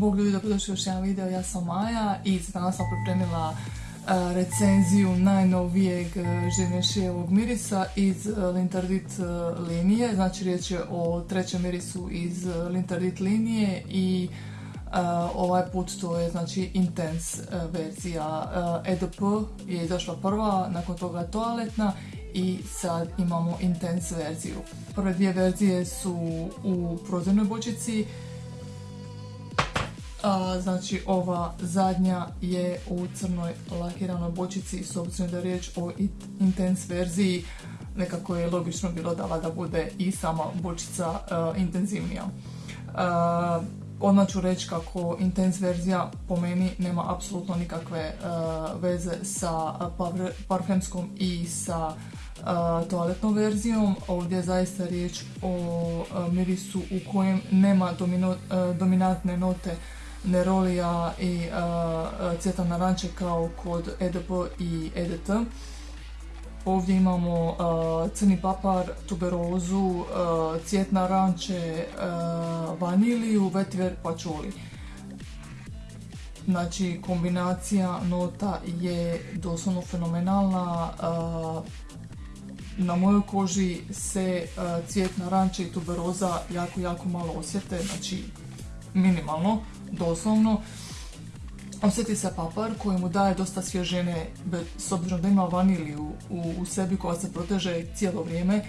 Bog ljudi, dobrodošli još jedan video, ja sam Maja i danas sam pripremila e, recenziju najnovijeg e, živnešijevog mirisa iz e, Lintardit linije, znači riječ je o trećem mirisu iz Lintardit linije i ovaj put to je znači Intense verzija EDP je izašla prva, nakon toga toaletna i sad imamo Intense verziju. Prve dvije verzije su u prozirnoj bočici, znači ova zadnja je u crnoj lakiranoj bočici s obzirom da je riječ o intense verziji nekako je logično bilo da da bude i sama bočica intenzivnija. odmah ću reći kako intense verzija po meni nema apsolutno nikakve veze sa parfemskom i sa toaletnom verzijom. Ovdje je zaista riječ o mirisu u kojem nema dominantne note nerolija i cvjetan naranče kao kod EDP i EDT. Ovdje imamo crni papar, tuberozu, cvjet naranče, vaniliju, vetiver, pačuli. Znači kombinacija nota je doslovno fenomenalna. Na mojoj koži se cvijet naranče i tuberoza jako, jako malo osjete, znači minimalno doslovno. Osjeti se papar koji mu daje dosta svježene, s obzirom da ima vaniliju u, sebi koja se proteže cijelo vrijeme. E,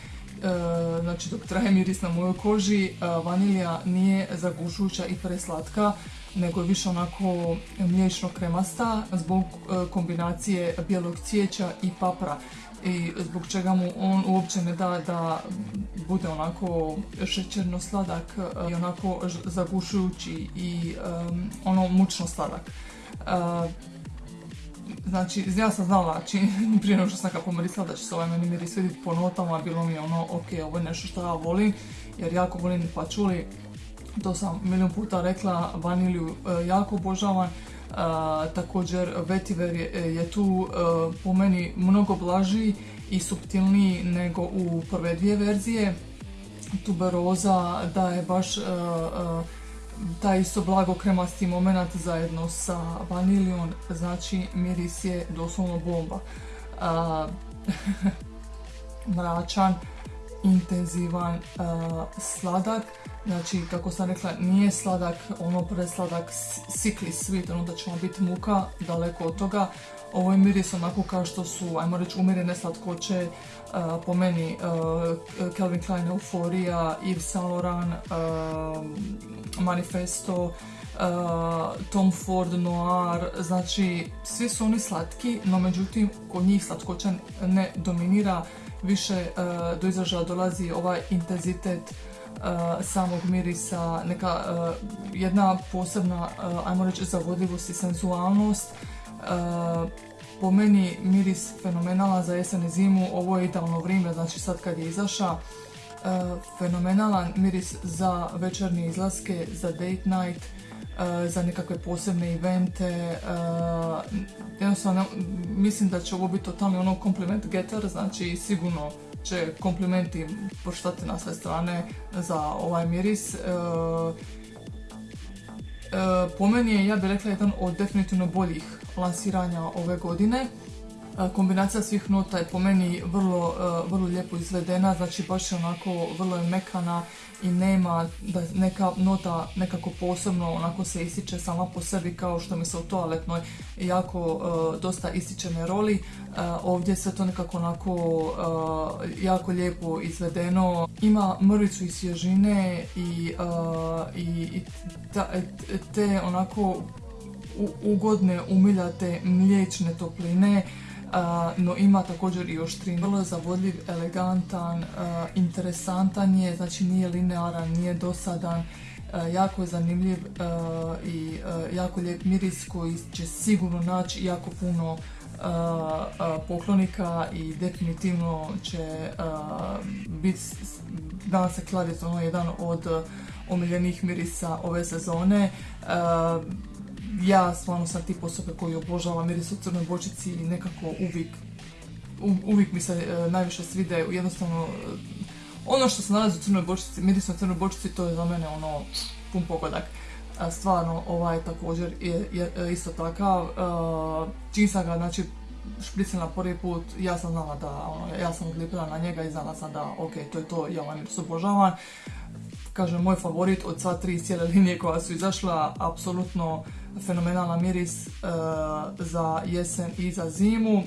znači dok traje miris na mojoj koži, e, vanilija nije zagušujuća i preslatka, nego je više onako mliječno kremasta zbog e, kombinacije bijelog cvijeća i papra i zbog čega mu on uopće ne da da bude onako šećerno sladak i onako zagušujući i ono mučno sladak. znači, ja sam znala, čini, prije nego što sam kako mirisala da će se ovaj meni miris vidjeti po notama, bilo mi je ono, ok, ovo je nešto što ja volim, jer jako volim pačuli, to sam milijun puta rekla, vanilju e, jako obožavam, također vetiver je, tu e, po meni mnogo blaži i subtilniji nego u prve dvije verzije. Tuberoza daje baš e, e, taj isto blago kremasti moment zajedno sa vanilijom, znači miris je doslovno bomba. mračan, intenzivan, sladak, Znači, kako sam rekla, nije sladak, ono presladak sickly sweet, ono da će vam biti muka, daleko od toga. Ovo je miris onako kao što su, ajmo reći, umirene slatkoće, po meni Calvin Klein Euphoria, Yves Saint Laurent, Manifesto, Tom Ford Noir, znači svi su oni slatki, no međutim kod njih slatkoća ne dominira, više do izražaja dolazi ovaj intenzitet samog mirisa, neka eh, jedna posebna, eh, ajmo reći, zavodljivost i sensualnost. Po meni miris fenomenala za jesen i zimu, ovo je idealno vrijeme, znači sad kad je izaša. Fenomenalan miris za večernje izlaske, za date night, za nekakve posebne evente. Jednostavno, mislim da će ovo biti totalni ono compliment getter, znači sigurno će komplimenti poštati na sve strane za ovaj miris. E, e, po meni je, ja bih rekla, jedan od definitivno boljih lansiranja ove godine. E, kombinacija svih nota je po meni vrlo, vrlo lijepo izvedena, znači baš je onako vrlo je mekana i nema da neka nota nekako posebno onako se ističe sama po sebi kao što mi se u toaletnoj jako dosta ističene roli. ovdje sve to nekako onako jako lijepo izvedeno. Ima mrvicu i svježine i, i te onako ugodne umiljate mliječne topline no ima također i oštrin. Vrlo je zavodljiv, elegantan, interesantan je, znači nije linearan, nije dosadan, jako je zanimljiv i jako lijep miris koji će sigurno naći jako puno poklonika i definitivno će biti, danas se kladiti ono jedan od omiljenih mirisa ove sezone ja stvarno sam tip osobe koji obožava miris u crnoj bočici i nekako uvijek, uvijek mi se e, najviše svide, jednostavno e, ono što se nalazi u crnoj bočici, miris u crnoj bočici, to je za mene ono pun pogodak. stvarno ovaj također je, isto takav. Čim sam ga znači špricala prvi put, ja sam znala da, ono, ja sam odlipila na njega i znala sam da, ok, to je to, ja ovaj miris obožavam. Kažem, moj favorit od sva tri cijele linije koja su izašla, apsolutno fenomenalan miris e, za jesen i za zimu. E,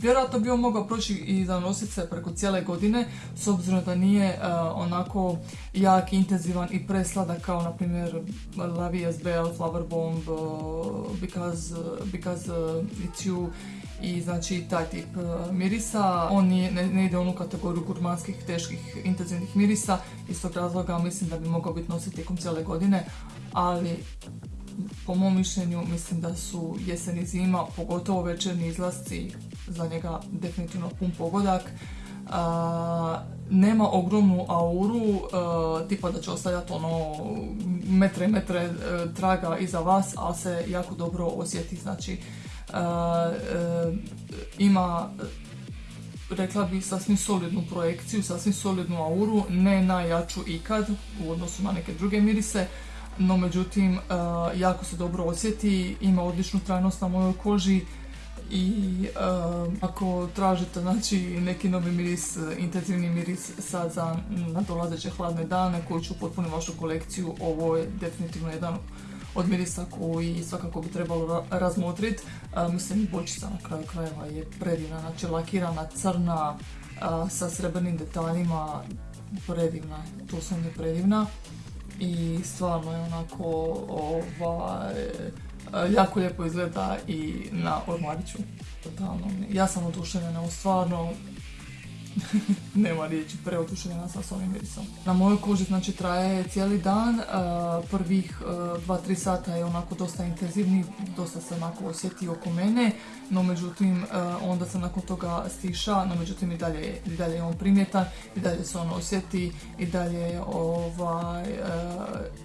vjerojatno bi on mogao proći i za nosice preko cijele godine, s obzirom da nije e, onako jak, intenzivan i presladak kao na primjer La SBL, Flower Bomb, because, because It's You i znači taj tip mirisa. On nije, ne, ide u onu kategoriju gurmanskih, teških, intenzivnih mirisa. Iz tog razloga mislim da bi mogao biti nositi tijekom cijele godine, ali po mom mišljenju mislim da su jesen i zima, pogotovo večerni izlasci, za njega definitivno pun pogodak. nema ogromnu auru, tipa da će ostavljati ono metre metre e, traga iza vas, ali se jako dobro osjeti, znači e, ima rekla bih sasvim solidnu projekciju, sasvim solidnu auru, ne najjaču ikad u odnosu na neke druge mirise, no međutim e, jako se dobro osjeti, ima odličnu trajnost na mojoj koži i e, ako tražite znači, neki novi miris, intenzivni miris sad za nadolazeće hladne dane koji će upotpuniti vašu kolekciju, ovo je definitivno jedan od mirisa koji svakako bi trebalo razmotriti. E, mislim i bočica na kraju krajeva je predivna, znači lakirana, crna, sa srebrnim detaljima, predivna, to sam je predivna i stvarno je onako ovaj, jako lijepo izgleda i na ormariću. Totalno. Ja sam oduševljena, stvarno nema riječi, preoduševljena sam s ovim mirisom. Na mojoj koži znači traje cijeli dan, prvih 2-3 sata je onako dosta intenzivni, dosta se onako osjeti oko mene, no međutim onda se nakon toga stiša, no međutim i dalje, i dalje je on primjetan, i dalje se on osjeti, i dalje ovaj,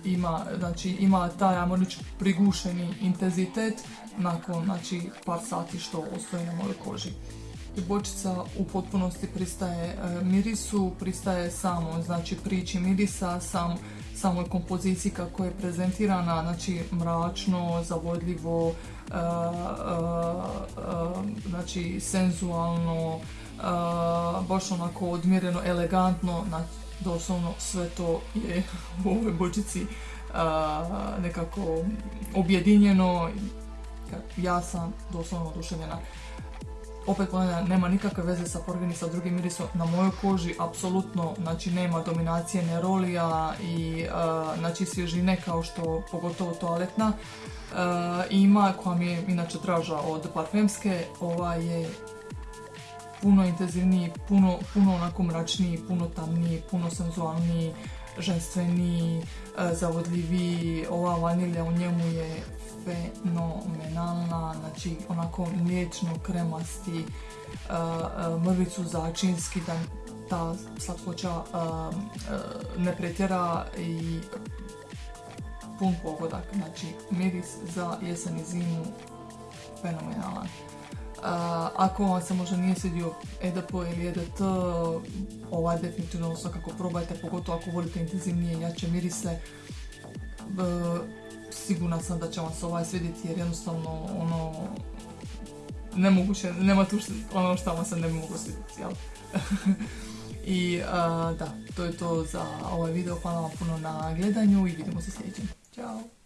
ima, znači, ima taj, ajmo prigušeni intenzitet nakon znači, par sati što ostoji na mojoj koži bočica u potpunosti pristaje e, mirisu, pristaje samo znači priči mirisa, sam, samoj kompoziciji kako je prezentirana, znači mračno, zavodljivo, e, e, znači senzualno, baš onako odmjereno, elegantno, znači, doslovno sve to je u ovoj bočici nekako objedinjeno. Ja sam doslovno oduševljena opet ponavljam, nema nikakve veze sa porgini sa drugim mirisom. Na mojoj koži apsolutno znači, nema dominacije nerolija i uh, znači, svježine kao što pogotovo toaletna uh, ima, koja mi je inače draža od parfemske, ova je puno intenzivniji, puno, puno onako mračniji, puno tamniji, puno senzualniji, ženstveniji, uh, zavodljiviji, ova vanilja u njemu je fenomenalna, znači onako mliječno kremasti, mrvicu začinski, da ta slatkoća ne pretjera i pun pogodak, znači miris za jesen i zimu fenomenalan. Ako vam se možda nije svidio EDP ili EDT, ovaj definitivno svakako probajte, pogotovo ako volite intenzivnije jače mirise sigurna sam da će vam se ovaj svidjeti jer jednostavno ono nemoguće, nema tu ono što vam se ne mogu svidjeti, jel? I da, to je to za ovaj video, hvala vam puno na gledanju i vidimo se sljedećem. Ćao!